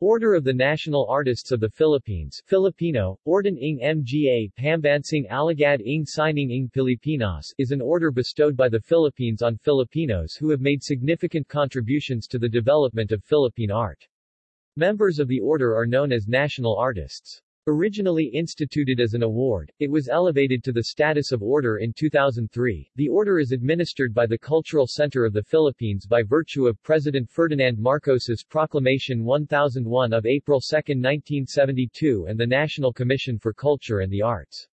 Order of the National Artists of the Philippines Filipino, Orden ng Mga Pambansang Alagad ng Sining ng Pilipinas is an order bestowed by the Philippines on Filipinos who have made significant contributions to the development of Philippine art. Members of the order are known as national artists. Originally instituted as an award, it was elevated to the status of order in 2003. The order is administered by the Cultural Center of the Philippines by virtue of President Ferdinand Marcos's Proclamation 1001 of April 2, 1972 and the National Commission for Culture and the Arts.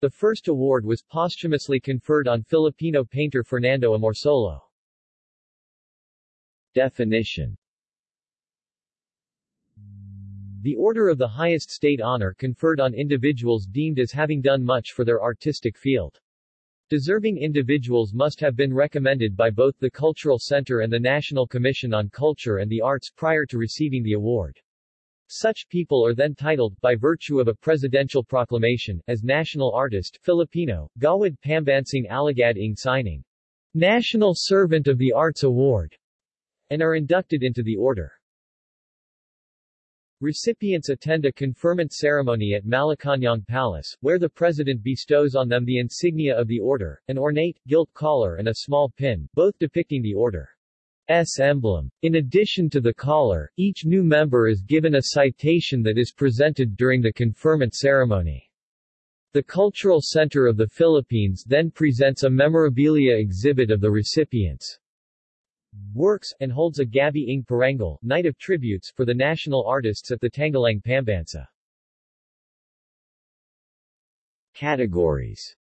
The first award was posthumously conferred on Filipino painter Fernando Amorsolo. Definition the order of the highest state honor conferred on individuals deemed as having done much for their artistic field. Deserving individuals must have been recommended by both the Cultural Center and the National Commission on Culture and the Arts prior to receiving the award. Such people are then titled, by virtue of a presidential proclamation, as National Artist Filipino, Gawad Pambansang Alagad ng Sining National Servant of the Arts Award, and are inducted into the order. Recipients attend a conferment ceremony at Malacañang Palace, where the president bestows on them the insignia of the order, an ornate, gilt collar and a small pin, both depicting the order's emblem. In addition to the collar, each new member is given a citation that is presented during the conferment ceremony. The Cultural Center of the Philippines then presents a memorabilia exhibit of the recipients' works, and holds a Gabi ng Parangal Night of Tributes for the national artists at the Tanghalang Pambansa. Categories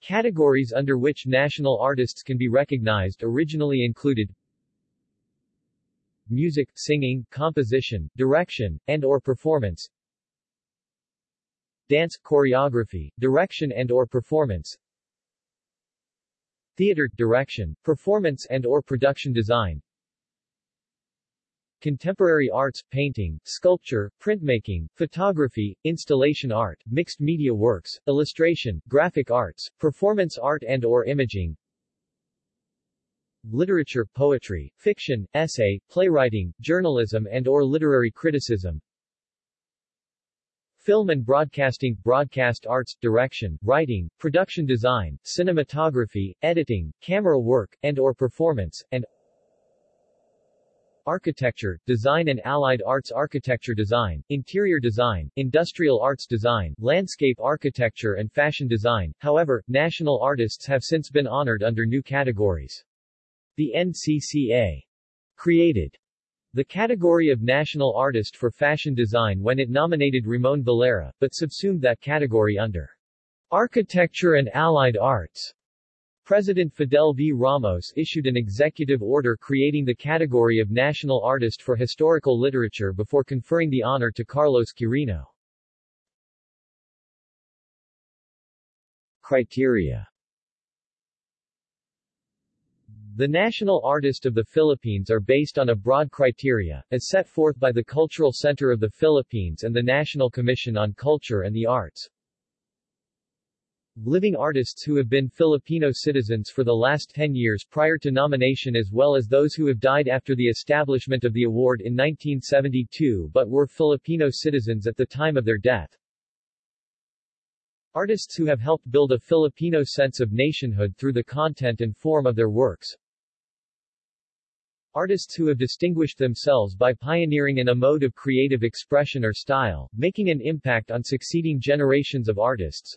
Categories under which national artists can be recognized originally included Music, singing, composition, direction, and or performance Dance, choreography, direction and or performance Theater, direction, performance and or production design. Contemporary arts, painting, sculpture, printmaking, photography, installation art, mixed media works, illustration, graphic arts, performance art and or imaging. Literature, poetry, fiction, essay, playwriting, journalism and or literary criticism Film and broadcasting, broadcast arts, direction, writing, production design, cinematography, editing, camera work, and or performance, and Architecture, design and allied arts Architecture design, interior design, industrial arts design, landscape architecture and fashion design. However, national artists have since been honored under new categories. The NCCA created the category of National Artist for Fashion Design when it nominated Ramon Valera, but subsumed that category under Architecture and Allied Arts. President Fidel V. Ramos issued an executive order creating the category of National Artist for Historical Literature before conferring the honor to Carlos Quirino. Criteria the National Artist of the Philippines are based on a broad criteria, as set forth by the Cultural Center of the Philippines and the National Commission on Culture and the Arts. Living artists who have been Filipino citizens for the last 10 years prior to nomination as well as those who have died after the establishment of the award in 1972 but were Filipino citizens at the time of their death. Artists who have helped build a Filipino sense of nationhood through the content and form of their works, Artists who have distinguished themselves by pioneering in a mode of creative expression or style, making an impact on succeeding generations of artists.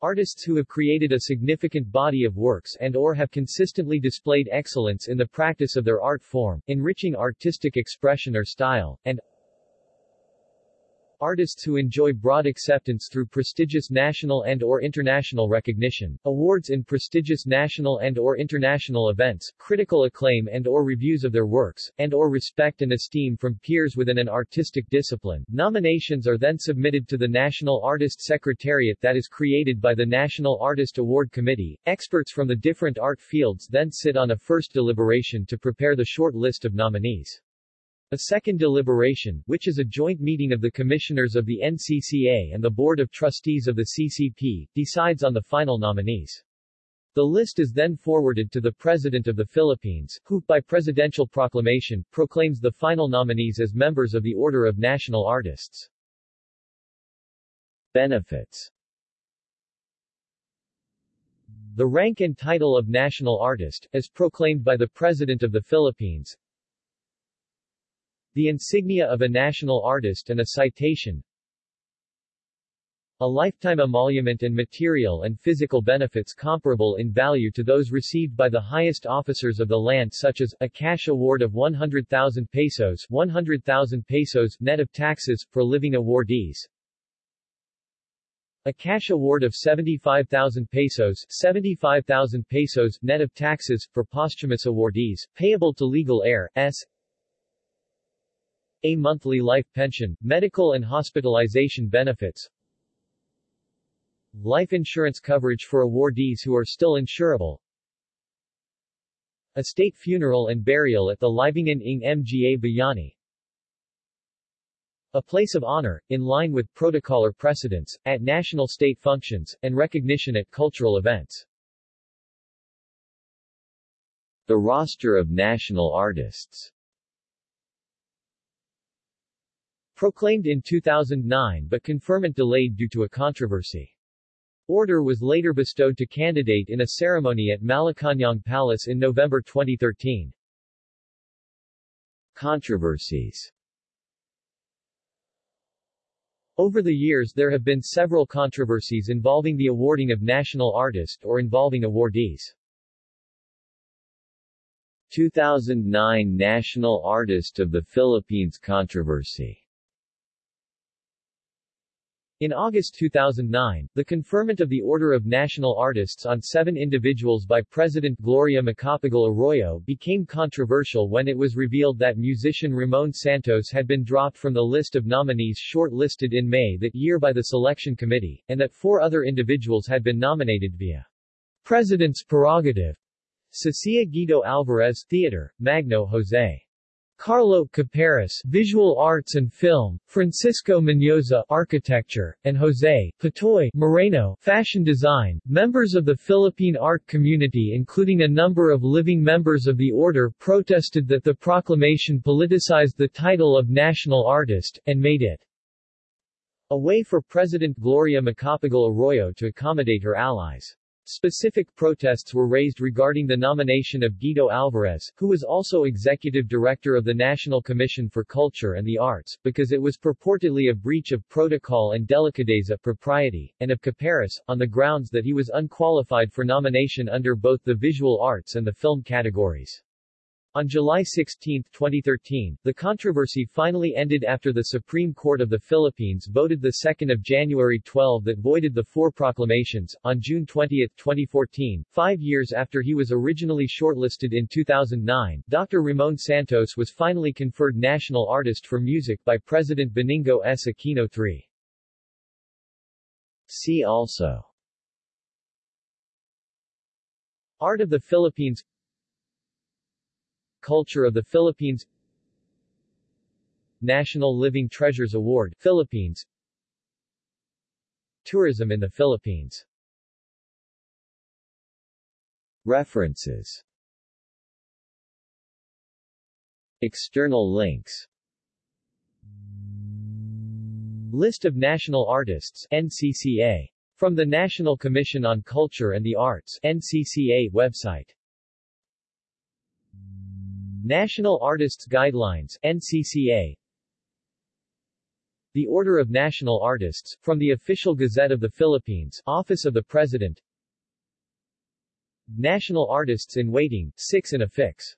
Artists who have created a significant body of works and or have consistently displayed excellence in the practice of their art form, enriching artistic expression or style, and Artists who enjoy broad acceptance through prestigious national and or international recognition, awards in prestigious national and or international events, critical acclaim and or reviews of their works, and or respect and esteem from peers within an artistic discipline. Nominations are then submitted to the National Artist Secretariat that is created by the National Artist Award Committee. Experts from the different art fields then sit on a first deliberation to prepare the short list of nominees. A second deliberation, which is a joint meeting of the commissioners of the NCCA and the Board of Trustees of the CCP, decides on the final nominees. The list is then forwarded to the President of the Philippines, who, by presidential proclamation, proclaims the final nominees as members of the Order of National Artists. Benefits The rank and title of National Artist, as proclaimed by the President of the Philippines, the insignia of a national artist and a citation, a lifetime emolument and material and physical benefits comparable in value to those received by the highest officers of the land such as, a cash award of 100,000 pesos 100,000 pesos net of taxes, for living awardees, a cash award of 75,000 pesos 75,000 pesos net of taxes, for posthumous awardees, payable to legal heir, s a monthly life pension, medical and hospitalization benefits, Life insurance coverage for awardees who are still insurable. A state funeral and burial at the Libingan ng Mga Bayani. A place of honor, in line with protocol or precedence, at national state functions, and recognition at cultural events. The roster of national artists Proclaimed in 2009 but conferment delayed due to a controversy. Order was later bestowed to candidate in a ceremony at Malacañang Palace in November 2013. Controversies Over the years there have been several controversies involving the awarding of national artist or involving awardees. 2009 National Artist of the Philippines controversy in August 2009, the conferment of the Order of National Artists on seven individuals by President Gloria Macapagal Arroyo became controversial when it was revealed that musician Ramon Santos had been dropped from the list of nominees short-listed in May that year by the selection committee, and that four other individuals had been nominated via President's prerogative. Cecilia Guido Alvarez Theater, Magno Jose. Carlo Caparas Visual Arts and Film, Francisco Mendoza Architecture, and Jose Patoy Moreno Fashion Design, members of the Philippine art community including a number of living members of the order protested that the proclamation politicized the title of national artist, and made it a way for President Gloria Macapagal Arroyo to accommodate her allies. Specific protests were raised regarding the nomination of Guido Alvarez, who was also executive director of the National Commission for Culture and the Arts, because it was purportedly a breach of protocol and delicadeza propriety, and of Caparas, on the grounds that he was unqualified for nomination under both the visual arts and the film categories. On July 16, 2013, the controversy finally ended after the Supreme Court of the Philippines voted 2 January 12 that voided the four proclamations. On June 20, 2014, five years after he was originally shortlisted in 2009, Dr. Ramon Santos was finally conferred National Artist for Music by President Benigno S. Aquino III. See also Art of the Philippines Culture of the Philippines National Living Treasures Award Philippines Tourism in the Philippines References External links List of National Artists NCCA. From the National Commission on Culture and the Arts NCCA website National Artists Guidelines NCCA The Order of National Artists, from the Official Gazette of the Philippines, Office of the President. National Artists in Waiting, 6 in Affix